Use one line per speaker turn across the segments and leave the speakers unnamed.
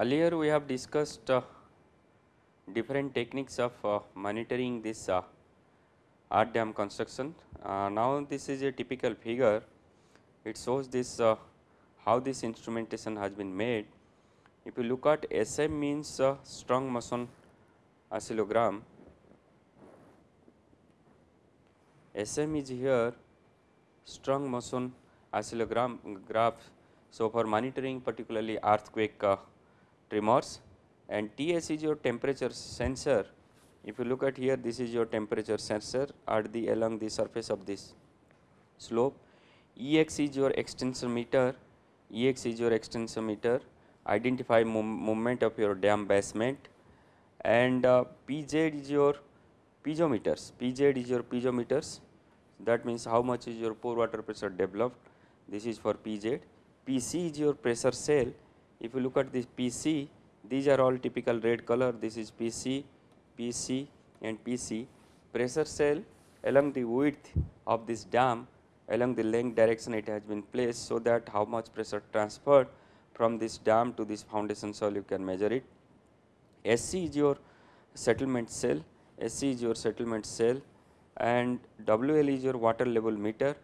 Earlier we have discussed uh, different techniques of uh, monitoring this uh, art dam construction. Uh, now this is a typical figure, it shows this uh, how this instrumentation has been made. If you look at SM means uh, strong motion oscillogram, SM is here strong motion oscillogram graph. So, for monitoring particularly earthquake tremors and TS is your temperature sensor. If you look at here this is your temperature sensor at the along the surface of this slope. EX is your extensometer, EX is your extensometer identify movement of your dam basement. And uh, PZ is your piezometers, PZ is your piezometers. That means how much is your pore water pressure developed. This is for PZ. PC is your pressure cell if you look at this PC these are all typical red color. This is PC, PC and PC pressure cell along the width of this dam along the length direction it has been placed so that how much pressure transferred from this dam to this foundation soil you can measure it. SC is your settlement cell, SC is your settlement cell. And WL is your water level meter,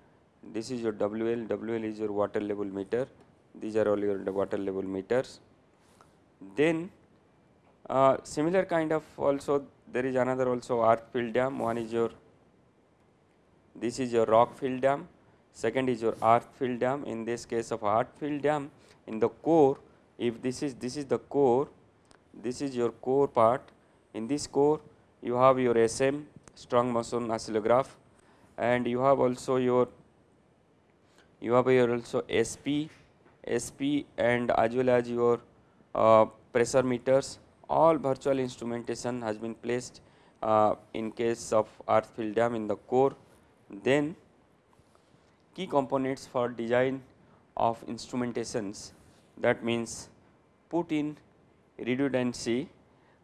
this is your WL, WL is your water level meter, these are all your water level meters. Then uh, similar kind of also there is another also earth fill dam, one is your this is your rock fill dam, second is your earth fill dam. In this case of earth fill dam in the core if this is this is the core, this is your core part. In this core you have your SM strong motion oscillograph and you have also your you have your also SP, SP and as well as your uh, pressure meters all virtual instrumentation has been placed uh, in case of earth fill dam in the core. Then key components for design of instrumentations that means put in redundancy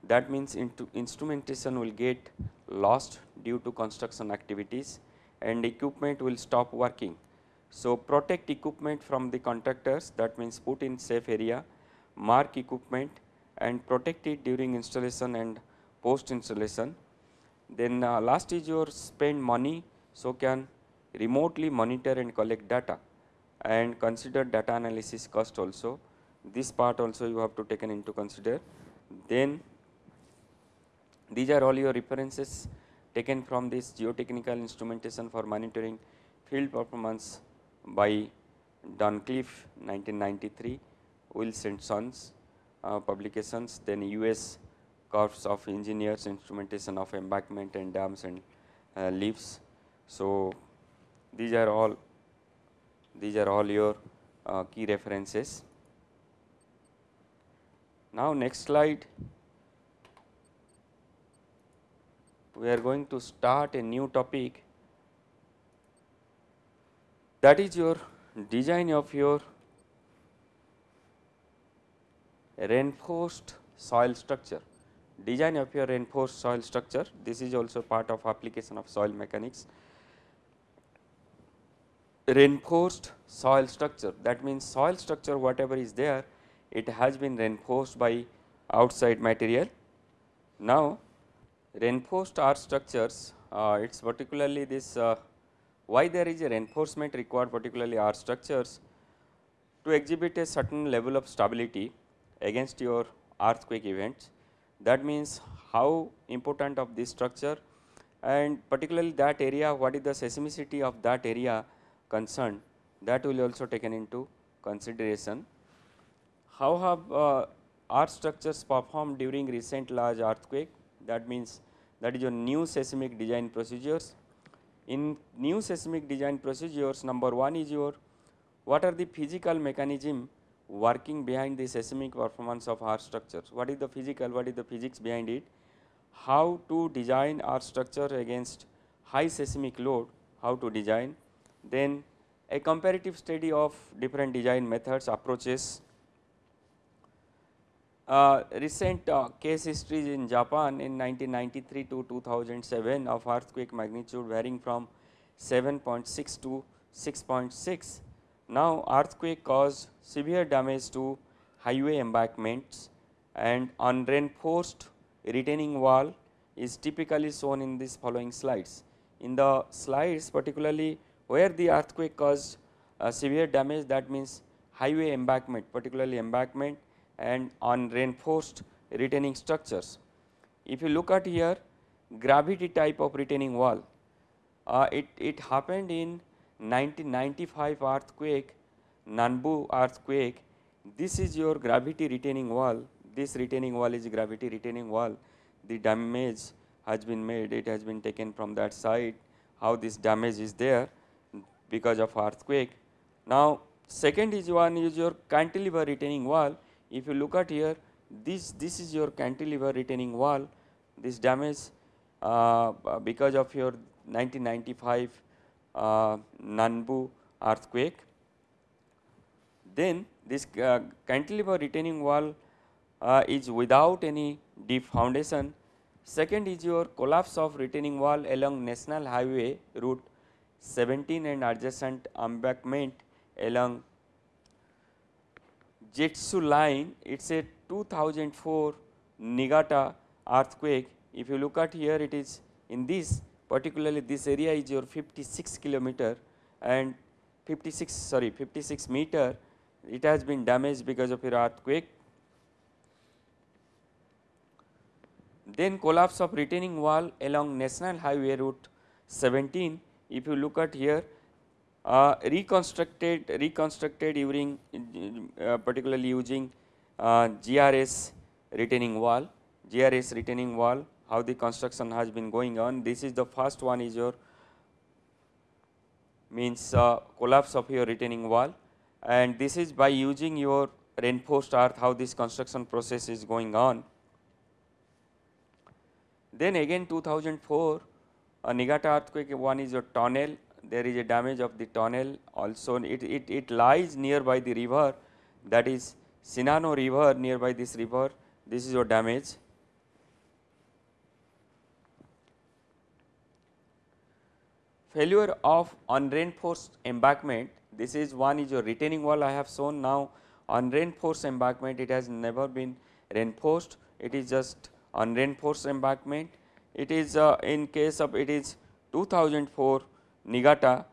that means into instrumentation will get lost due to construction activities and equipment will stop working. So, protect equipment from the contractors that means put in safe area mark equipment and protect it during installation and post installation. Then uh, last is your spend money, so can remotely monitor and collect data and consider data analysis cost also. This part also you have to taken into consider. Then these are all your references taken from this geotechnical instrumentation for monitoring field performance by Dunnicliff 1993 Wiley and Sons uh, publications, then US Corps of Engineers instrumentation of embankment and dams and uh, leaves. So, these are all these are all your uh, key references. Now, next slide we are going to start a new topic that is your design of your reinforced soil structure. Design of your reinforced soil structure, this is also part of application of soil mechanics. Reinforced soil structure, that means soil structure whatever is there, it has been reinforced by outside material. Now, reinforced earth structures, uh, it is particularly this uh, why there is a reinforcement required particularly earth structures to exhibit a certain level of stability against your earthquake events. That means how important of this structure and particularly that area what is the seismicity of that area concerned that will also taken into consideration. How have uh, structures performed during recent large earthquake that means that is your new seismic design procedures. In new seismic design procedures number 1 is your what are the physical mechanism working behind the seismic performance of our structures. What is the physical, what is the physics behind it, how to design our structure against high seismic load, how to design, then a comparative study of different design methods, approaches. Uh, recent uh, case histories in Japan in 1993 to 2007 of earthquake magnitude varying from 7.6 to 6.6 now, earthquake caused severe damage to highway embankments and on reinforced retaining wall is typically shown in these following slides. In the slides particularly where the earthquake caused uh, severe damage that means highway embankment particularly embankment and on reinforced retaining structures. If you look at here gravity type of retaining wall, uh, it, it happened in 1995 earthquake, Nanbu earthquake, this is your gravity retaining wall, this retaining wall is gravity retaining wall, the damage has been made, it has been taken from that side, how this damage is there? Because of earthquake. Now, second is one is your cantilever retaining wall, if you look at here this, this is your cantilever retaining wall, this damage uh, because of your 1995 uh, Nanbu earthquake. Then this uh, cantilever retaining wall uh, is without any deep foundation. Second is your collapse of retaining wall along National Highway route 17 and adjacent embankment along Joetsu line. It is a 2004 Niigata earthquake. If you look at here, it is in this particularly this area is your 56 kilometer and 56 sorry 56 meter it has been damaged because of your earthquake. Then collapse of retaining wall along National Highway route 17 if you look at here uh, reconstructed reconstructed during uh, particularly using uh, GRS retaining wall. GRS retaining wall how the construction has been going on. This is the first one is your means uh, collapse of your retaining wall. And this is by using your reinforced earth how this construction process is going on. Then again 2004 a Niigata earthquake one is a tunnel there is a damage of the tunnel also. It, it, it lies nearby the river. That is Shinano river nearby this river. This is your damage. Failure of unreinforced embankment. This is one is your retaining wall. I have shown now unreinforced embankment. It has never been reinforced. It is just unreinforced embankment. It is uh, in case of it is 2004 Niigata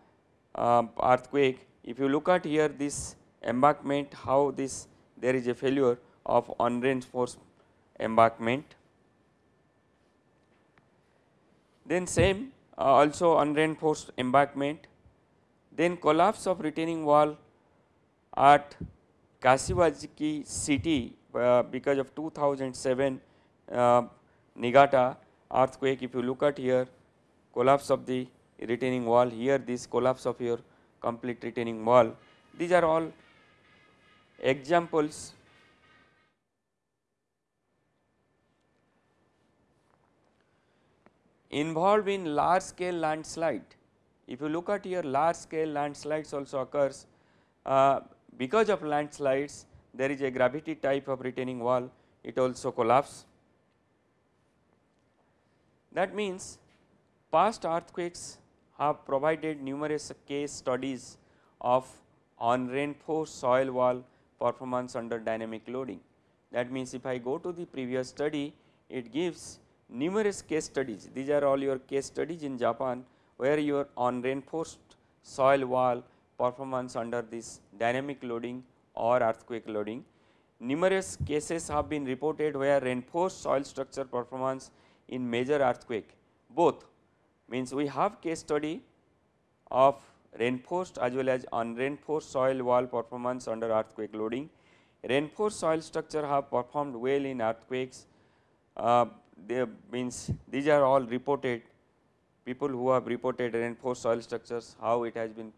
uh, earthquake. If you look at here this embankment how this there is a failure of unreinforced embankment. Then same uh, also unreinforced embankment. Then collapse of retaining wall at Kashiwazaki city uh, because of 2007 uh, Niigata earthquake. If you look at here collapse of the retaining wall here this collapse of your complete retaining wall. These are all examples involved in large scale landslide. If you look at here large scale landslides also occurs uh, because of landslides there is a gravity type of retaining wall it also collapse. That means past earthquakes have provided numerous case studies of on reinforced soil wall performance under dynamic loading. That means, if I go to the previous study, it gives numerous case studies. These are all your case studies in Japan, where your on reinforced soil wall performance under this dynamic loading or earthquake loading. Numerous cases have been reported where reinforced soil structure performance in major earthquake both means we have case study of reinforced as well as unreinforced soil wall performance under earthquake loading. Reinforced soil structure have performed well in earthquakes, uh, they means these are all reported people who have reported reinforced soil structures how it has been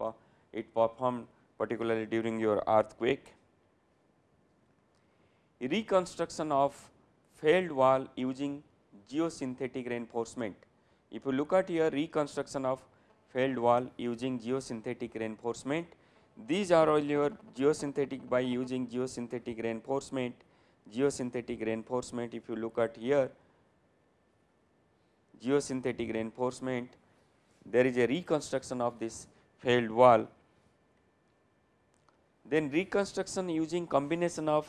it performed particularly during your earthquake. Reconstruction of failed wall using geosynthetic reinforcement if you look at here reconstruction of failed wall using geosynthetic reinforcement, these are all your geosynthetic by using geosynthetic reinforcement, geosynthetic reinforcement if you look at here geosynthetic reinforcement, there is a reconstruction of this failed wall. Then reconstruction using combination of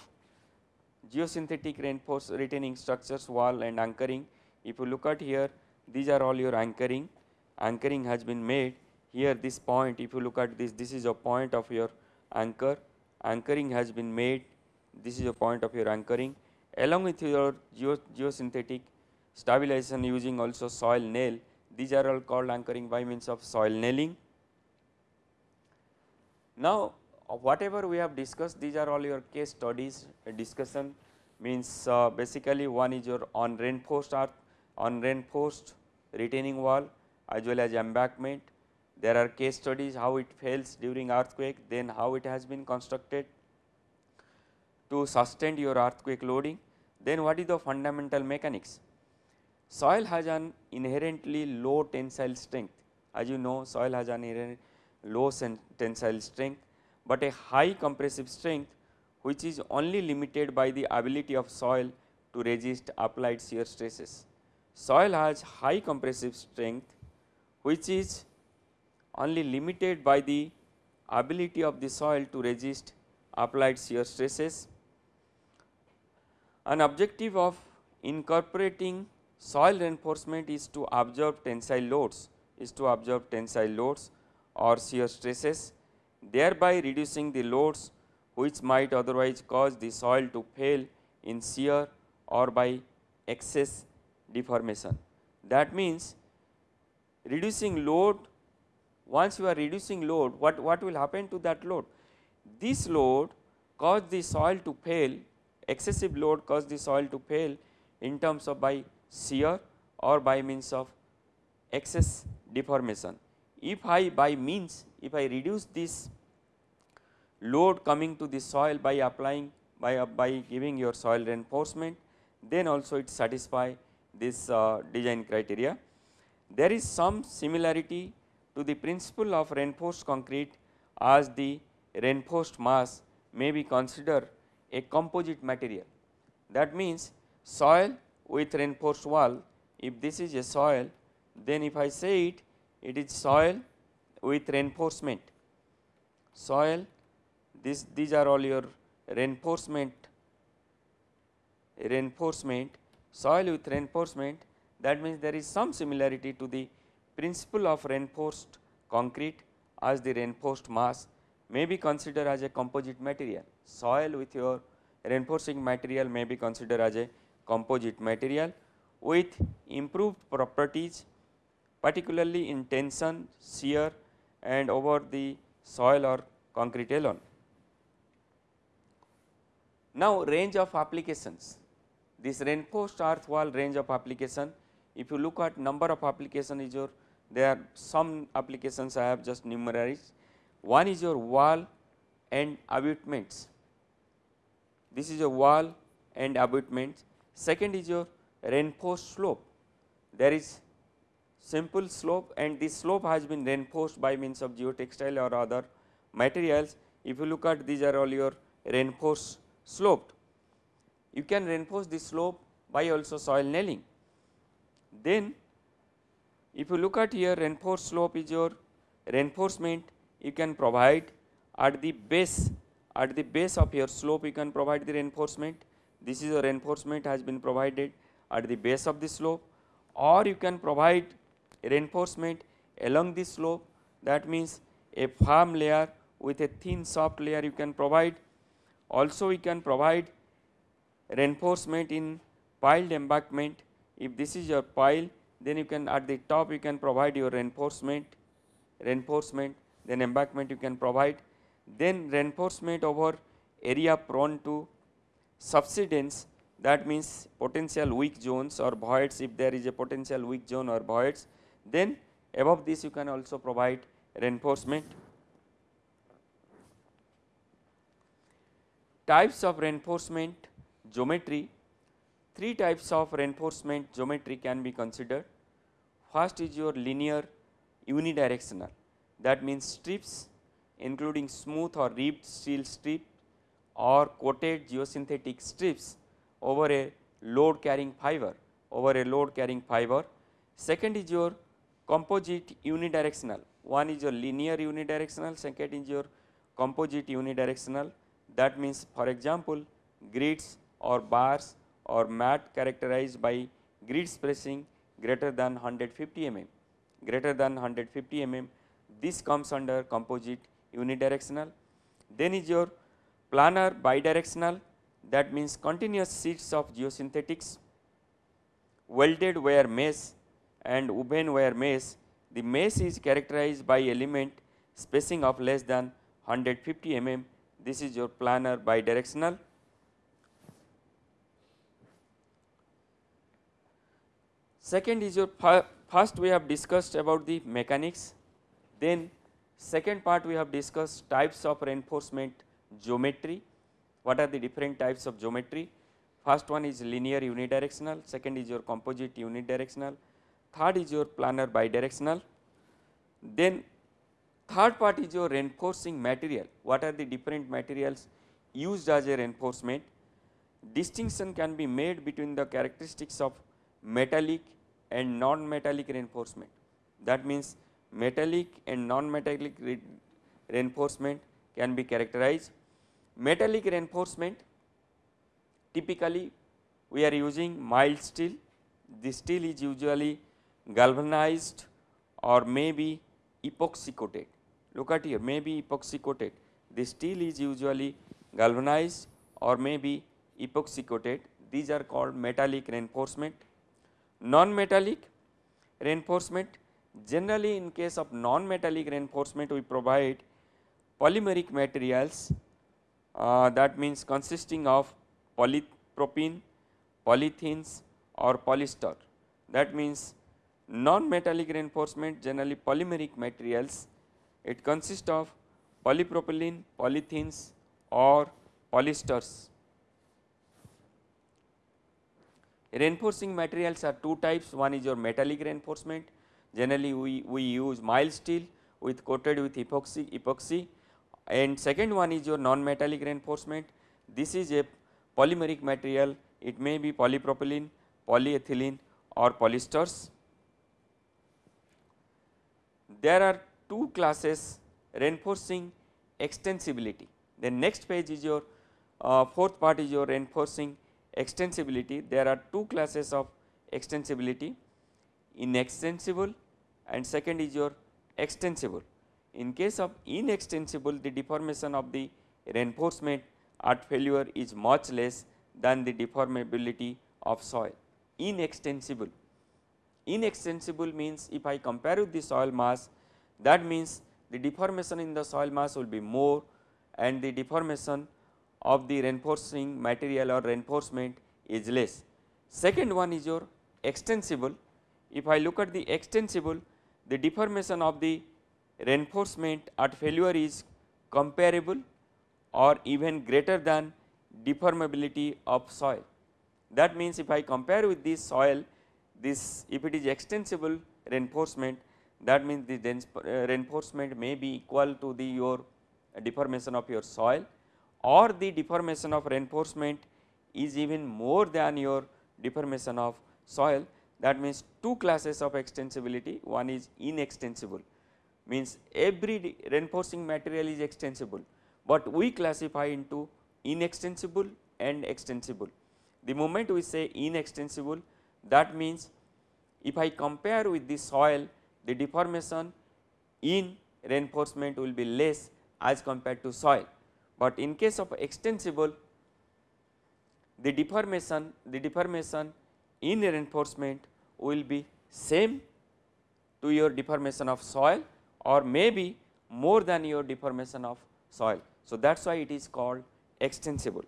geosynthetic reinforced retaining structures wall and anchoring. If you look at here these are all your anchoring, anchoring has been made. Here this point if you look at this this is a point of your anchor, anchoring has been made. This is a point of your anchoring. Along with your geo geosynthetic stabilization using also soil nail these are all called anchoring by means of soil nailing. Now, whatever we have discussed these are all your case studies discussion. Means uh, basically one is your on reinforced earth on reinforced retaining wall as well as embankment. There are case studies how it fails during earthquake then how it has been constructed to sustain your earthquake loading. Then what is the fundamental mechanics? Soil has an inherently low tensile strength as you know soil has an inherent low tensile strength, but a high compressive strength which is only limited by the ability of soil to resist applied shear stresses. Soil has high compressive strength which is only limited by the ability of the soil to resist applied shear stresses. An objective of incorporating soil reinforcement is to absorb tensile loads is to absorb tensile loads or shear stresses thereby reducing the loads which might otherwise cause the soil to fail in shear or by excess deformation. That means, reducing load once you are reducing load what, what will happen to that load? This load cause the soil to fail excessive load cause the soil to fail in terms of by shear or by means of excess deformation. If I by means if I reduce this load coming to the soil by applying by, by giving your soil reinforcement then also it satisfy this uh, design criteria. There is some similarity to the principle of reinforced concrete as the reinforced mass may be considered a composite material. That means, soil with reinforced wall if this is a soil then if I say it it is soil with reinforcement soil this these are all your reinforcement reinforcement soil with reinforcement that means there is some similarity to the principle of reinforced concrete as the reinforced mass may be considered as a composite material soil with your reinforcing material may be considered as a composite material with improved properties particularly in tension, shear and over the soil or concrete alone. Now, range of applications this reinforced earth wall range of application. If you look at number of application is your there are some applications I have just numerized. One is your wall and abutments. This is your wall and abutments. Second is your reinforced slope. There is simple slope and this slope has been reinforced by means of geotextile or other materials. If you look at these are all your reinforced sloped. You can reinforce the slope by also soil nailing. Then if you look at here reinforced slope is your reinforcement you can provide at the base at the base of your slope you can provide the reinforcement. This is a reinforcement has been provided at the base of the slope or you can provide reinforcement along the slope that means a firm layer with a thin soft layer you can provide. Also we can provide reinforcement in piled embankment. If this is your pile then you can at the top you can provide your reinforcement reinforcement then embankment you can provide. Then reinforcement over area prone to subsidence that means potential weak zones or voids. If there is a potential weak zone or voids then above this you can also provide reinforcement. Types of reinforcement geometry, three types of reinforcement geometry can be considered. First is your linear unidirectional that means strips including smooth or ribbed steel strip or coated geosynthetic strips over a load carrying fiber over a load carrying fiber. Second is your composite unidirectional one is your linear unidirectional second is your composite unidirectional that means for example grids or bars or mat characterized by grid spacing greater than 150 mm, greater than 150 mm, this comes under composite unidirectional. Then is your planar bidirectional that means continuous sheets of geosynthetics, welded wire mesh and woven wire mesh. The mesh is characterized by element spacing of less than 150 mm. This is your planar bidirectional. Second is your first we have discussed about the mechanics, then second part we have discussed types of reinforcement geometry, what are the different types of geometry. First one is linear unidirectional, second is your composite unidirectional, third is your planar bidirectional. Then third part is your reinforcing material, what are the different materials used as a reinforcement. Distinction can be made between the characteristics of metallic and non-metallic reinforcement. That means metallic and non-metallic re reinforcement can be characterized. Metallic reinforcement typically we are using mild steel, the steel is usually galvanized or maybe epoxy coated. Look at here maybe epoxy coated, the steel is usually galvanized or maybe epoxy coated, these are called metallic reinforcement Non-metallic reinforcement generally in case of non-metallic reinforcement we provide polymeric materials uh, that means consisting of polypropylene, polythenes or polyester. That means non-metallic reinforcement generally polymeric materials it consists of polypropylene, polythenes or polyesters. Reinforcing materials are two types, one is your metallic reinforcement, generally we, we use mild steel with coated with epoxy, epoxy and second one is your non-metallic reinforcement. This is a polymeric material, it may be polypropylene, polyethylene or polyesters. There are two classes reinforcing extensibility. The next page is your uh, fourth part is your reinforcing extensibility, there are two classes of extensibility inextensible and second is your extensible. In case of inextensible the deformation of the reinforcement at failure is much less than the deformability of soil. Inextensible, inextensible means if I compare with the soil mass that means the deformation in the soil mass will be more and the deformation of the reinforcing material or reinforcement is less. Second one is your extensible. If I look at the extensible, the deformation of the reinforcement at failure is comparable or even greater than deformability of soil. That means, if I compare with this soil, this if it is extensible reinforcement, that means the uh, reinforcement may be equal to the your deformation of your soil or the deformation of reinforcement is even more than your deformation of soil. That means two classes of extensibility. One is inextensible means every reinforcing material is extensible, but we classify into inextensible and extensible. The moment we say inextensible that means if I compare with the soil the deformation in reinforcement will be less as compared to soil but in case of extensible the deformation the deformation in reinforcement will be same to your deformation of soil or maybe more than your deformation of soil. So, that is why it is called extensible.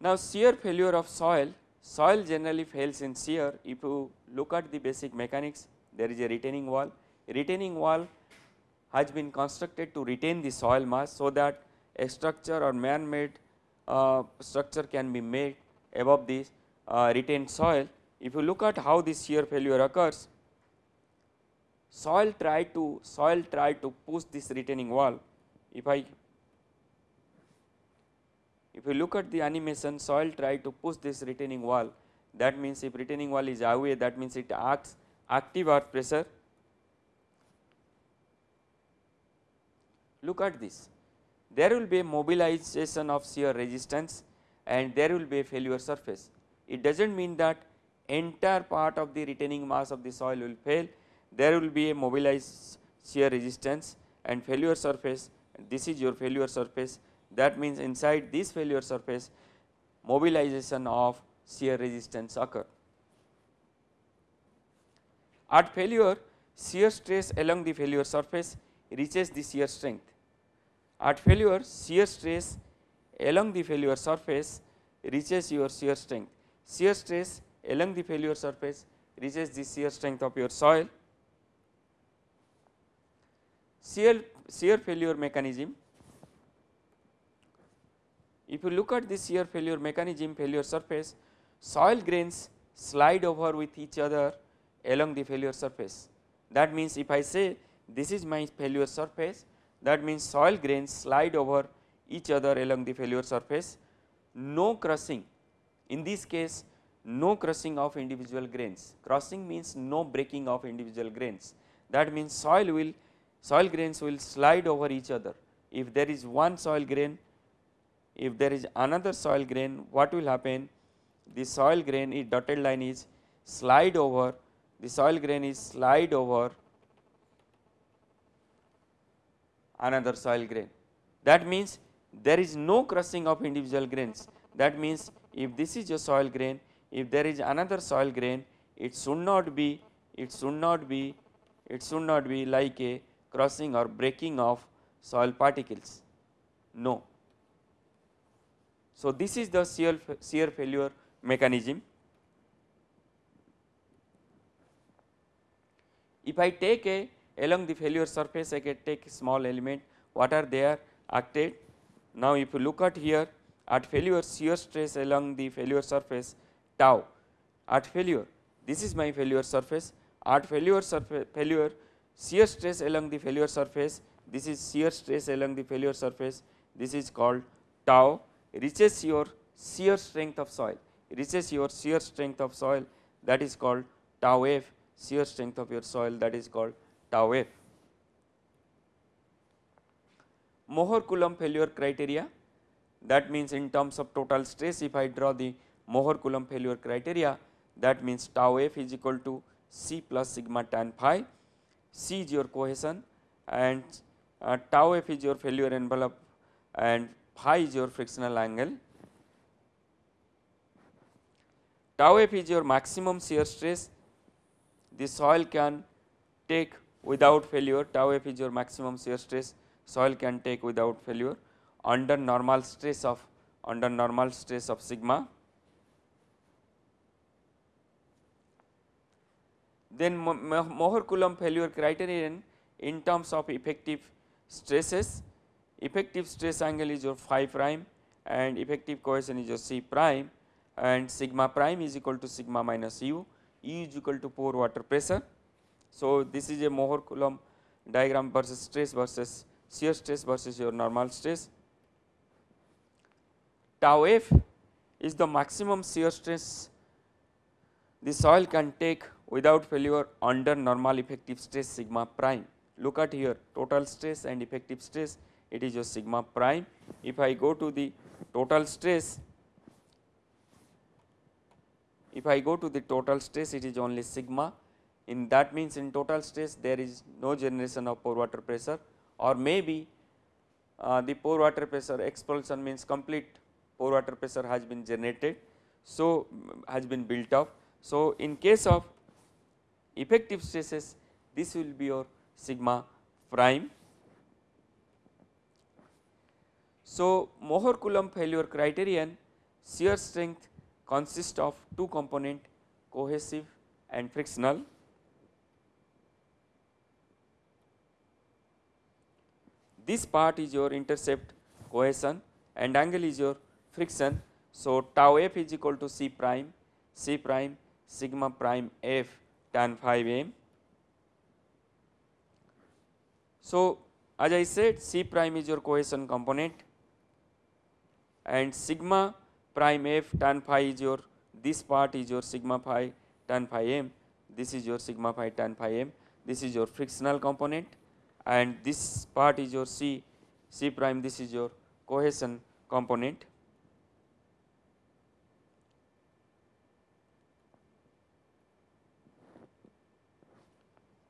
Now, shear failure of soil, soil generally fails in shear if you look at the basic mechanics there is a retaining wall, retaining wall has been constructed to retain the soil mass so that a structure or man made uh, structure can be made above the uh, retained soil. If you look at how this shear failure occurs, soil try to soil try to push this retaining wall. If I if you look at the animation soil try to push this retaining wall that means if retaining wall is away that means it acts active earth pressure Look at this. there will be mobilization of shear resistance and there will be a failure surface. It does not mean that entire part of the retaining mass of the soil will fail, there will be a mobilized shear resistance and failure surface this is your failure surface that means inside this failure surface mobilization of shear resistance occur. At failure shear stress along the failure surface reaches the shear strength. At failure shear stress along the failure surface reaches your shear strength. Shear stress along the failure surface reaches the shear strength of your soil. Shear, shear failure mechanism if you look at this shear failure mechanism failure surface soil grains slide over with each other along the failure surface. That means, if I say this is my failure surface. That means soil grains slide over each other along the failure surface. No crushing. In this case no crushing of individual grains. Crushing means no breaking of individual grains. That means soil will soil grains will slide over each other. If there is one soil grain if there is another soil grain what will happen? The soil grain is dotted line is slide over. The soil grain is slide over another soil grain. That means there is no crushing of individual grains. That means if this is a soil grain, if there is another soil grain, it should not be, it should not be, it should not be like a crossing or breaking of soil particles. No. So, this is the shear, shear failure mechanism. If I take a along the failure surface I can take small element. What are there? Acted. Now, if you look at here at failure shear stress along the failure surface tau. At failure this is my failure surface. At failure surface failure shear stress along the failure surface this is shear stress along the failure surface. This is called tau. Reaches your shear strength of soil. Reaches your shear strength of soil. That is called tau f shear strength of your soil. That is called tau f. Mohr Coulomb failure criteria that means in terms of total stress if I draw the Mohr Coulomb failure criteria that means tau f is equal to C plus sigma tan phi, C is your cohesion and uh, tau f is your failure envelope and phi is your frictional angle. Tau f is your maximum shear stress the soil can take without failure tau f is your maximum shear stress soil can take without failure under normal stress of under normal stress of sigma. Then Mohr Coulomb failure criterion in terms of effective stresses effective stress angle is your phi prime and effective cohesion is your C prime and sigma prime is equal to sigma minus u, u is equal to pore water pressure so, this is a Mohr Coulomb diagram versus stress versus shear stress versus your normal stress. Tau f is the maximum shear stress the soil can take without failure under normal effective stress sigma prime. Look at here total stress and effective stress it is your sigma prime. If I go to the total stress, if I go to the total stress it is only sigma in that means in total stress there is no generation of pore water pressure or maybe uh, the pore water pressure expulsion means complete pore water pressure has been generated. So, has been built up. So, in case of effective stresses this will be your sigma prime. So, Mohr Coulomb failure criterion shear strength consists of two component cohesive and frictional This part is your intercept cohesion and angle is your friction. So, tau f is equal to C prime, C prime sigma prime f tan phi m. So, as I said C prime is your cohesion component and sigma prime f tan phi is your this part is your sigma phi tan phi m, this is your sigma phi tan phi m, this is your frictional component and this part is your C C prime this is your cohesion component.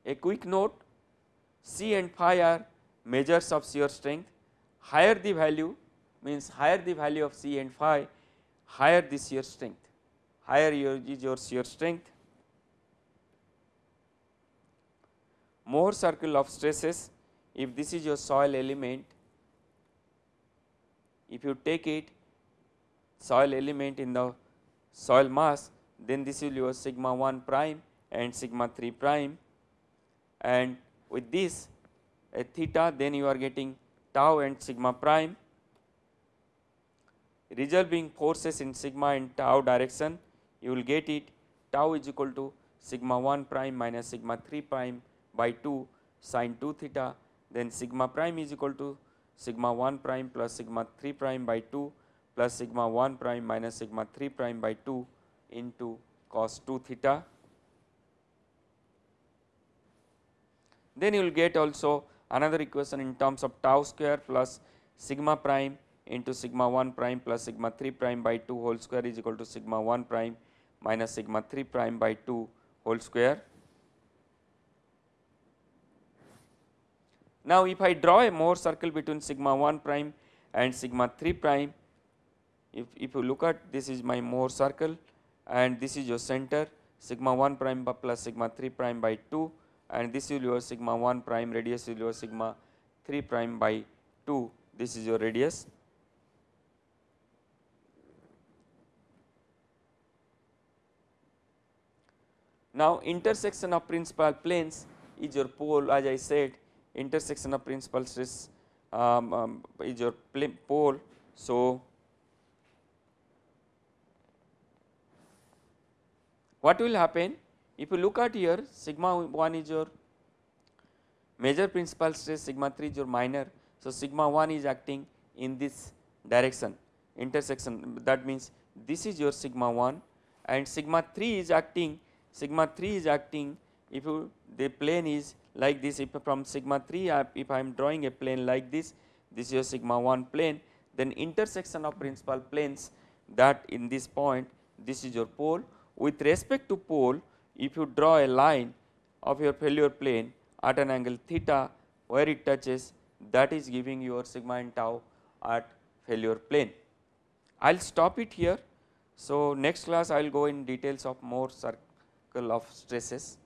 A quick note C and phi are measures of shear strength higher the value means higher the value of C and phi higher the shear strength higher your is your shear strength. Mohr circle of stresses. If this is your soil element if you take it soil element in the soil mass then this will your sigma 1 prime and sigma 3 prime. And with this a theta then you are getting tau and sigma prime. Resolving forces in sigma and tau direction you will get it. Tau is equal to sigma 1 prime minus sigma 3 prime by 2 sine 2 theta then sigma prime is equal to sigma 1 prime plus sigma 3 prime by 2 plus sigma 1 prime minus sigma 3 prime by 2 into cos 2 theta Then you will get also another equation in terms of tau square plus sigma prime into sigma 1 prime plus sigma 3 prime by 2 whole square is equal to sigma 1 prime minus sigma 3 prime by 2 whole square. Now, if I draw a Mohr circle between sigma 1 prime and sigma 3 prime, if, if you look at this is my Mohr circle and this is your center sigma 1 prime plus sigma 3 prime by 2 and this is your sigma 1 prime radius is your sigma 3 prime by 2 this is your radius. Now, intersection of principal planes is your pole as I said intersection of principal stress um, um, is your pole. So, what will happen if you look at here sigma 1 is your major principal stress sigma 3 is your minor. So, sigma 1 is acting in this direction intersection that means this is your sigma 1 and sigma 3 is acting sigma 3 is acting if you the plane is like this if from sigma 3 if I am drawing a plane like this this is your sigma 1 plane then intersection of principal planes that in this point this is your pole with respect to pole if you draw a line of your failure plane at an angle theta where it touches that is giving your sigma and tau at failure plane. I will stop it here. So, next class I will go in details of Mohr circle of stresses.